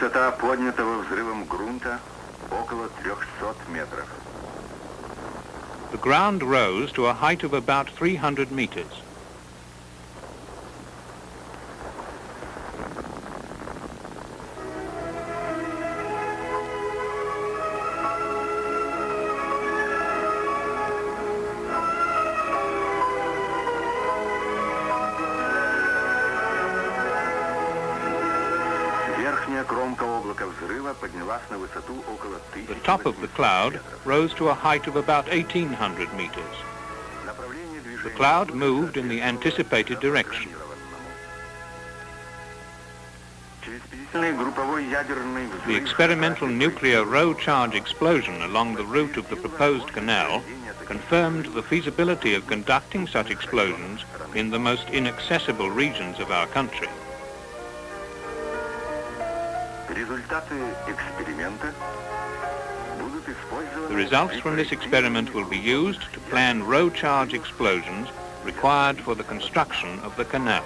Высота поднятого взрывом грунта около 300 метров. The ground rose to a height of about 300 meters. Верхняя кромка облака взрыва поднялась на высоту около The top of the 1800 cloud метров. rose to a height of about 1,800 meters. Направление движения The cloud грунта moved in the соответствовало anticipated direction. запрограммированному. Через специальный групповой ядерный The взрыв experimental Россия nuclear row charge explosion along the route of the proposed canal confirmed the feasibility of conducting such explosions in the most inaccessible regions of our country. Результаты эксперимента будут использованы The results from this experiment will be used to plan row charge explosions required for the construction of the canal.